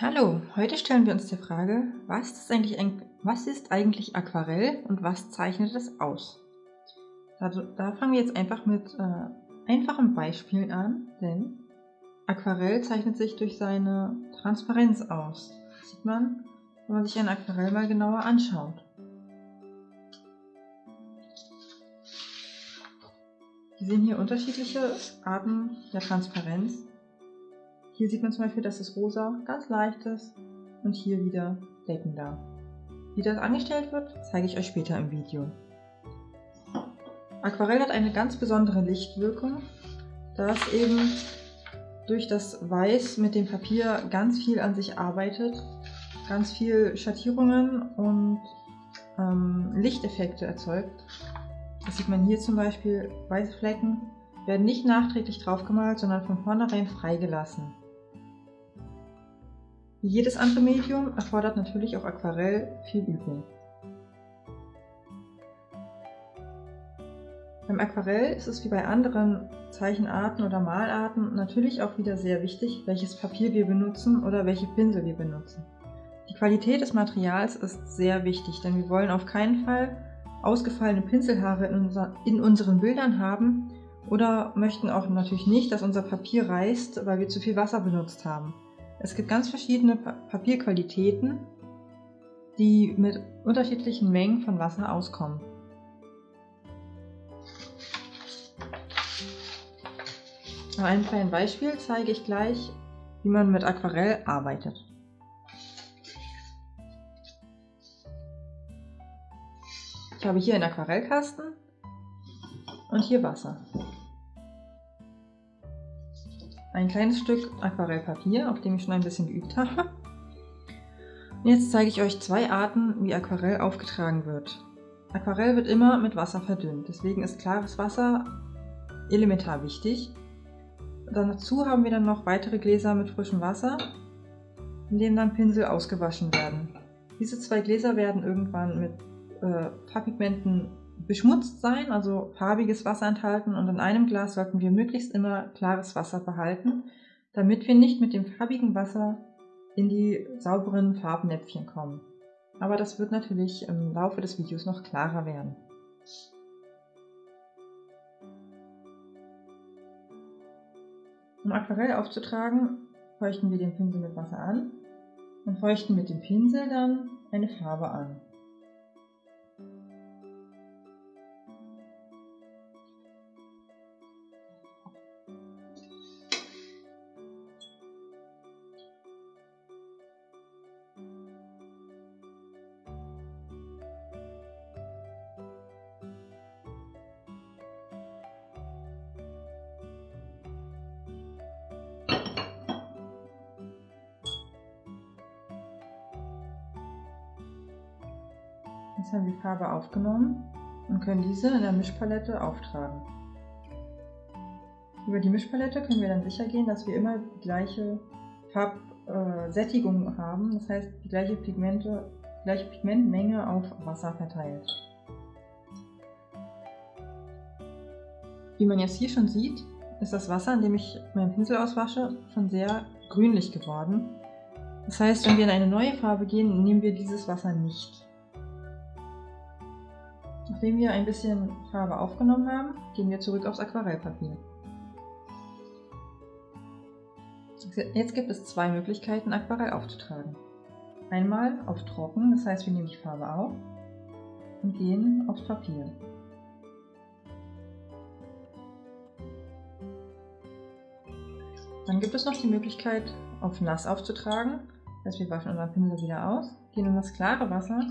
Hallo, heute stellen wir uns die Frage, was ist eigentlich, was ist eigentlich Aquarell und was zeichnet es aus? Also, da fangen wir jetzt einfach mit äh, einfachen Beispielen an, denn Aquarell zeichnet sich durch seine Transparenz aus. Das sieht man, wenn man sich ein Aquarell mal genauer anschaut. Wir sehen hier unterschiedliche Arten der Transparenz. Hier sieht man zum Beispiel, dass das Rosa ganz leicht ist und hier wieder deckender. Wie das angestellt wird, zeige ich euch später im Video. Aquarell hat eine ganz besondere Lichtwirkung, da es eben durch das Weiß mit dem Papier ganz viel an sich arbeitet, ganz viel Schattierungen und ähm, Lichteffekte erzeugt. Das sieht man hier zum Beispiel, weiße Flecken werden nicht nachträglich draufgemalt, sondern von vornherein freigelassen. Wie jedes andere Medium erfordert natürlich auch Aquarell viel Übung. Beim Aquarell ist es wie bei anderen Zeichenarten oder Malarten natürlich auch wieder sehr wichtig, welches Papier wir benutzen oder welche Pinsel wir benutzen. Die Qualität des Materials ist sehr wichtig, denn wir wollen auf keinen Fall ausgefallene Pinselhaare in, unser, in unseren Bildern haben oder möchten auch natürlich nicht, dass unser Papier reißt, weil wir zu viel Wasser benutzt haben. Es gibt ganz verschiedene Papierqualitäten, die mit unterschiedlichen Mengen von Wasser auskommen. An einem kleinen Beispiel zeige ich gleich, wie man mit Aquarell arbeitet. Ich habe hier einen Aquarellkasten und hier Wasser ein kleines Stück Aquarellpapier, auf dem ich schon ein bisschen geübt habe. Und jetzt zeige ich euch zwei Arten, wie Aquarell aufgetragen wird. Aquarell wird immer mit Wasser verdünnt, deswegen ist klares Wasser elementar wichtig. Dazu haben wir dann noch weitere Gläser mit frischem Wasser, in denen dann Pinsel ausgewaschen werden. Diese zwei Gläser werden irgendwann mit äh, Farbpigmenten beschmutzt sein, also farbiges Wasser enthalten und in einem Glas sollten wir möglichst immer klares Wasser behalten, damit wir nicht mit dem farbigen Wasser in die sauberen Farbnäpfchen kommen. Aber das wird natürlich im Laufe des Videos noch klarer werden. Um Aquarell aufzutragen, feuchten wir den Pinsel mit Wasser an und feuchten mit dem Pinsel dann eine Farbe an. Jetzt haben wir die Farbe aufgenommen und können diese in der Mischpalette auftragen. Über die Mischpalette können wir dann sicher gehen, dass wir immer die gleiche Farbsättigung haben, das heißt die gleiche, Pigmente, gleiche Pigmentmenge auf Wasser verteilt. Wie man jetzt hier schon sieht, ist das Wasser, in dem ich meinen Pinsel auswasche, schon sehr grünlich geworden. Das heißt, wenn wir in eine neue Farbe gehen, nehmen wir dieses Wasser nicht. Nachdem wir ein bisschen Farbe aufgenommen haben, gehen wir zurück aufs Aquarellpapier. Jetzt gibt es zwei Möglichkeiten, Aquarell aufzutragen. Einmal auf Trocken, das heißt wir nehmen die Farbe auf und gehen aufs Papier. Dann gibt es noch die Möglichkeit, auf Nass aufzutragen. Das heißt, wir waschen unseren Pinsel wieder aus, gehen in das klare Wasser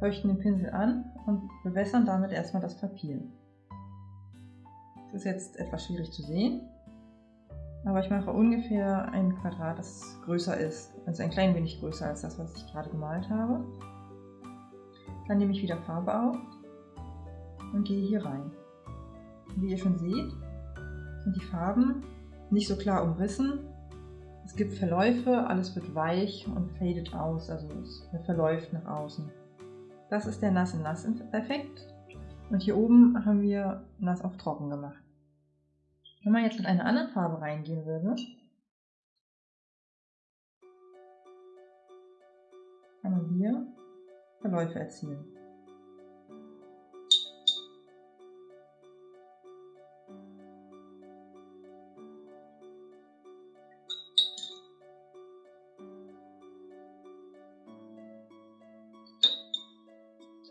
feuchten den Pinsel an und bewässern damit erstmal das Papier. Das ist jetzt etwas schwierig zu sehen, aber ich mache ungefähr ein Quadrat, das größer ist, also ein klein wenig größer als das, was ich gerade gemalt habe. Dann nehme ich wieder Farbe auf und gehe hier rein. Wie ihr schon seht, sind die Farben nicht so klar umrissen. Es gibt Verläufe, alles wird weich und fadet aus, also es verläuft nach außen. Das ist der Nass-Nass-Effekt. Und hier oben haben wir nass auf trocken gemacht. Wenn man jetzt mit einer anderen Farbe reingehen würde, kann man hier Verläufe erzielen.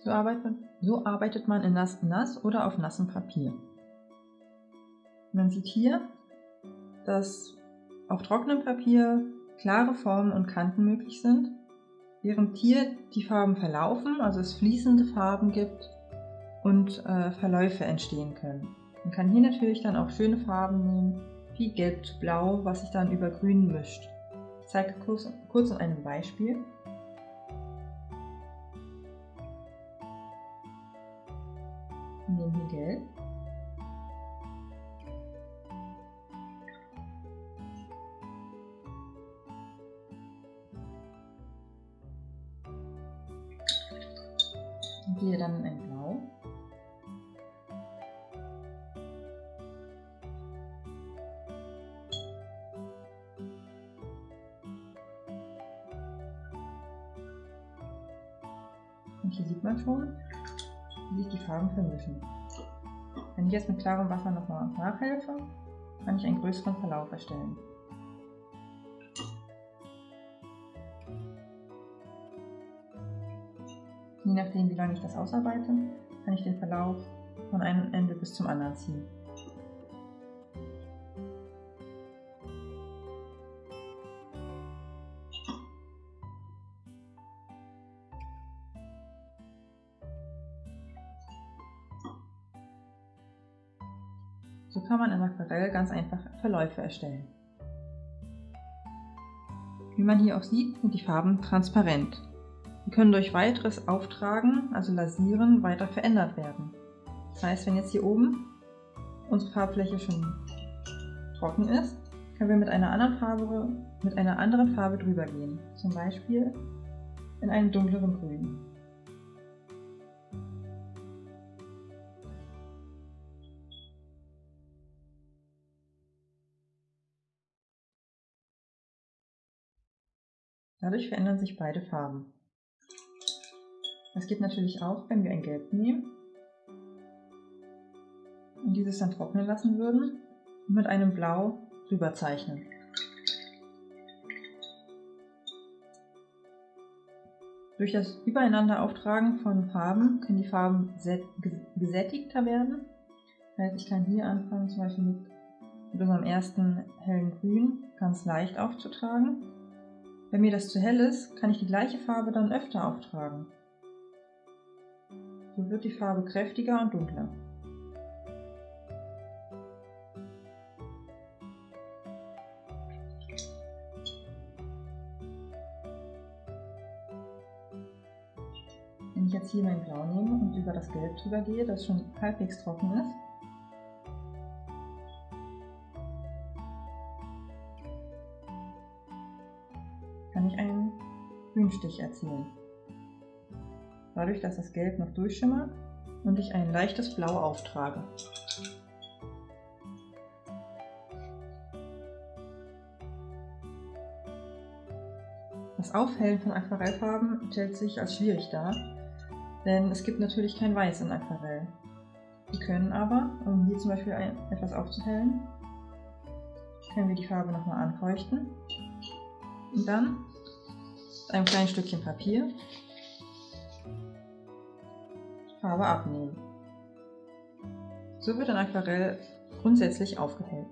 So arbeitet, so arbeitet man in nass, nass oder auf nassem Papier. Man sieht hier, dass auf trockenem Papier klare Formen und Kanten möglich sind, während hier die Farben verlaufen, also es fließende Farben gibt und äh, Verläufe entstehen können. Man kann hier natürlich dann auch schöne Farben nehmen, wie Gelb zu Blau, was sich dann über Grün mischt. Ich zeige kurz, kurz an einem Beispiel. Gehe dann in ein Blau. Und hier sieht man schon, wie sich die Farben vermischen. Wenn ich jetzt mit klarem Wasser nochmal nachhelfe, kann ich einen größeren Verlauf erstellen. Je nachdem, wie lange ich das ausarbeite, kann ich den Verlauf von einem Ende bis zum anderen ziehen. So kann man in Aquarell ganz einfach Verläufe erstellen. Wie man hier auch sieht, sind die Farben transparent. Die können durch weiteres Auftragen, also Lasieren, weiter verändert werden. Das heißt, wenn jetzt hier oben unsere Farbfläche schon trocken ist, können wir mit einer anderen Farbe, mit einer anderen Farbe drüber gehen. Zum Beispiel in einem dunkleren Grün. Dadurch verändern sich beide Farben. Das geht natürlich auch, wenn wir ein Gelb nehmen und dieses dann trocknen lassen würden und mit einem Blau drüber zeichnen. Durch das Übereinander auftragen von Farben können die Farben gesättigter werden. Das heißt, ich kann hier anfangen, zum Beispiel mit, mit unserem ersten hellen Grün ganz leicht aufzutragen wenn mir das zu hell ist, kann ich die gleiche Farbe dann öfter auftragen. So wird die Farbe kräftiger und dunkler. Wenn ich jetzt hier mein Blau nehme und über das Gelb drüber gehe, das schon halbwegs trocken ist, kann ich einen Grünstich erzielen. Dadurch, dass das Gelb noch durchschimmert und ich ein leichtes Blau auftrage. Das Aufhellen von Aquarellfarben stellt sich als schwierig dar, denn es gibt natürlich kein Weiß in Aquarell. Wir können aber, um hier zum Beispiel etwas aufzuhellen, können wir die Farbe nochmal anfeuchten und dann mit einem kleinen Stückchen Papier Farbe abnehmen. So wird ein Aquarell grundsätzlich aufgehellt.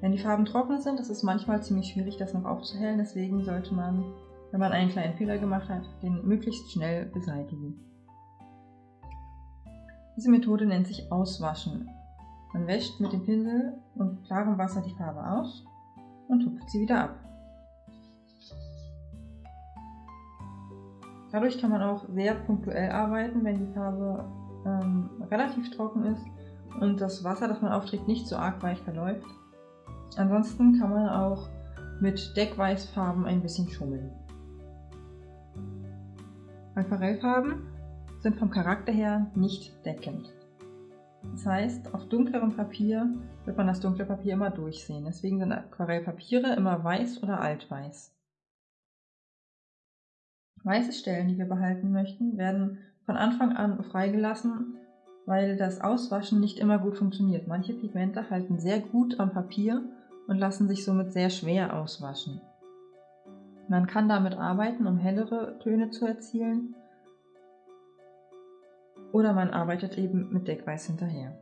Wenn die Farben trocken sind, ist es manchmal ziemlich schwierig, das noch aufzuhellen. Deswegen sollte man, wenn man einen kleinen Fehler gemacht hat, den möglichst schnell beseitigen. Diese Methode nennt sich Auswaschen. Man wäscht mit dem Pinsel und klarem Wasser die Farbe aus und tupft sie wieder ab. Dadurch kann man auch sehr punktuell arbeiten, wenn die Farbe ähm, relativ trocken ist und das Wasser, das man aufträgt, nicht so arg weich verläuft. Ansonsten kann man auch mit Deckweißfarben ein bisschen schummeln. Aquarellfarben sind vom Charakter her nicht deckend. Das heißt, auf dunklerem Papier wird man das dunkle Papier immer durchsehen. Deswegen sind Aquarellpapiere immer weiß oder altweiß. Weiße Stellen, die wir behalten möchten, werden von Anfang an freigelassen, weil das Auswaschen nicht immer gut funktioniert. Manche Pigmente halten sehr gut am Papier und lassen sich somit sehr schwer auswaschen. Man kann damit arbeiten, um hellere Töne zu erzielen, oder man arbeitet eben mit Deckweiß hinterher.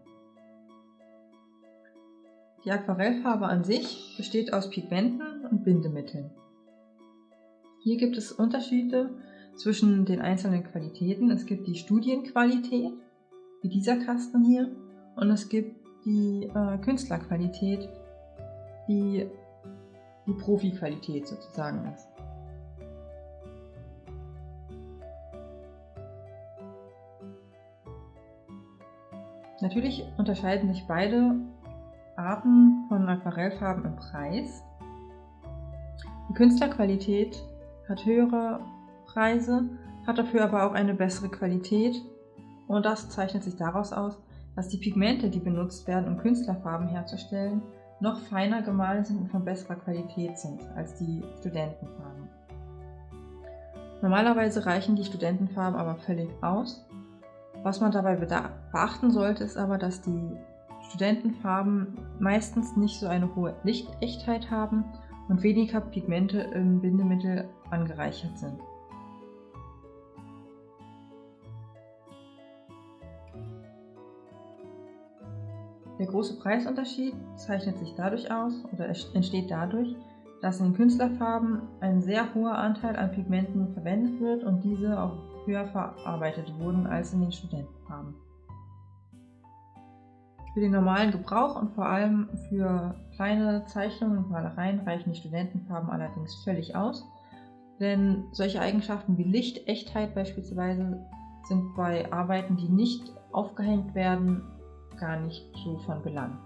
Die Aquarellfarbe an sich besteht aus Pigmenten und Bindemitteln. Hier gibt es Unterschiede zwischen den einzelnen Qualitäten. Es gibt die Studienqualität, wie dieser Kasten hier, und es gibt die äh, Künstlerqualität, die die Profi-Qualität sozusagen ist. Natürlich unterscheiden sich beide Arten von Aquarellfarben im Preis. Die Künstlerqualität hat höhere Preise, hat dafür aber auch eine bessere Qualität und das zeichnet sich daraus aus, dass die Pigmente, die benutzt werden, um Künstlerfarben herzustellen, noch feiner gemahlen sind und von besserer Qualität sind als die Studentenfarben. Normalerweise reichen die Studentenfarben aber völlig aus was man dabei beachten sollte, ist aber, dass die Studentenfarben meistens nicht so eine hohe Lichtechtheit haben und weniger Pigmente im Bindemittel angereichert sind. Der große Preisunterschied zeichnet sich dadurch aus oder entsteht dadurch, dass in Künstlerfarben ein sehr hoher Anteil an Pigmenten verwendet wird und diese auch höher verarbeitet wurden als in den Studentenfarben. Für den normalen Gebrauch und vor allem für kleine Zeichnungen und Malereien reichen die Studentenfarben allerdings völlig aus, denn solche Eigenschaften wie Licht, Echtheit beispielsweise sind bei Arbeiten, die nicht aufgehängt werden, gar nicht so von Belang.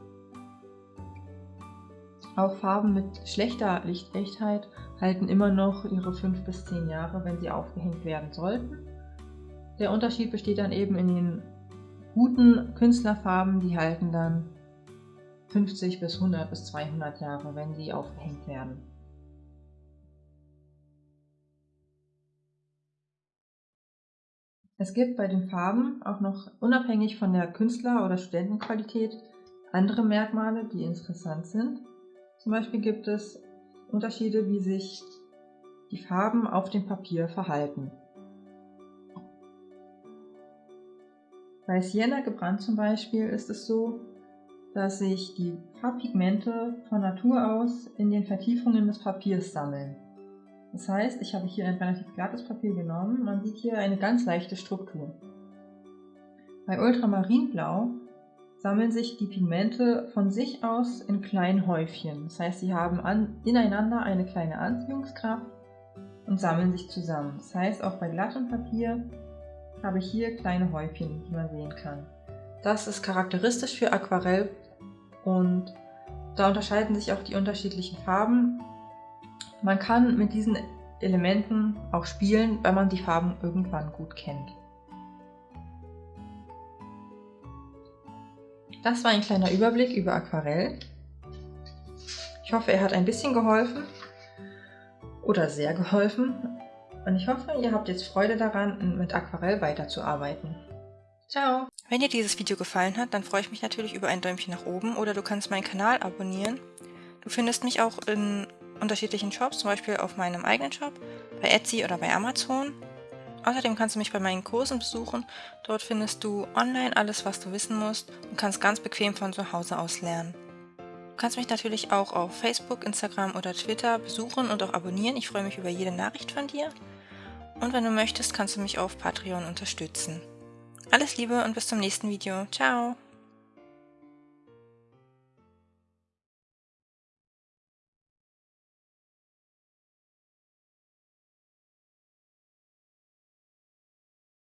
Auch Farben mit schlechter Lichtechtheit halten immer noch ihre 5 bis 10 Jahre, wenn sie aufgehängt werden sollten. Der Unterschied besteht dann eben in den guten Künstlerfarben, die halten dann 50 bis 100 bis 200 Jahre, wenn sie aufgehängt werden. Es gibt bei den Farben auch noch unabhängig von der Künstler- oder Studentenqualität andere Merkmale, die interessant sind. Zum Beispiel gibt es Unterschiede, wie sich die Farben auf dem Papier verhalten. Bei Sienna gebrannt zum Beispiel ist es so, dass sich die Farbpigmente von Natur aus in den Vertiefungen des Papiers sammeln. Das heißt, ich habe hier ein relativ glattes Papier genommen, man sieht hier eine ganz leichte Struktur. Bei Ultramarinblau sammeln sich die Pigmente von sich aus in kleinen Häufchen. Das heißt, sie haben an, ineinander eine kleine Anziehungskraft und sammeln sich zusammen. Das heißt, auch bei glattem Papier habe ich hier kleine Häufchen, die man sehen kann. Das ist charakteristisch für Aquarell und da unterscheiden sich auch die unterschiedlichen Farben. Man kann mit diesen Elementen auch spielen, weil man die Farben irgendwann gut kennt. Das war ein kleiner Überblick über Aquarell. Ich hoffe, er hat ein bisschen geholfen oder sehr geholfen. Und ich hoffe, ihr habt jetzt Freude daran, mit Aquarell weiterzuarbeiten. Ciao! Wenn dir dieses Video gefallen hat, dann freue ich mich natürlich über ein Däumchen nach oben oder du kannst meinen Kanal abonnieren. Du findest mich auch in unterschiedlichen Shops, zum Beispiel auf meinem eigenen Shop, bei Etsy oder bei Amazon. Außerdem kannst du mich bei meinen Kursen besuchen. Dort findest du online alles, was du wissen musst und kannst ganz bequem von zu Hause aus lernen. Du kannst mich natürlich auch auf Facebook, Instagram oder Twitter besuchen und auch abonnieren. Ich freue mich über jede Nachricht von dir. Und wenn du möchtest, kannst du mich auf Patreon unterstützen. Alles Liebe und bis zum nächsten Video. Ciao!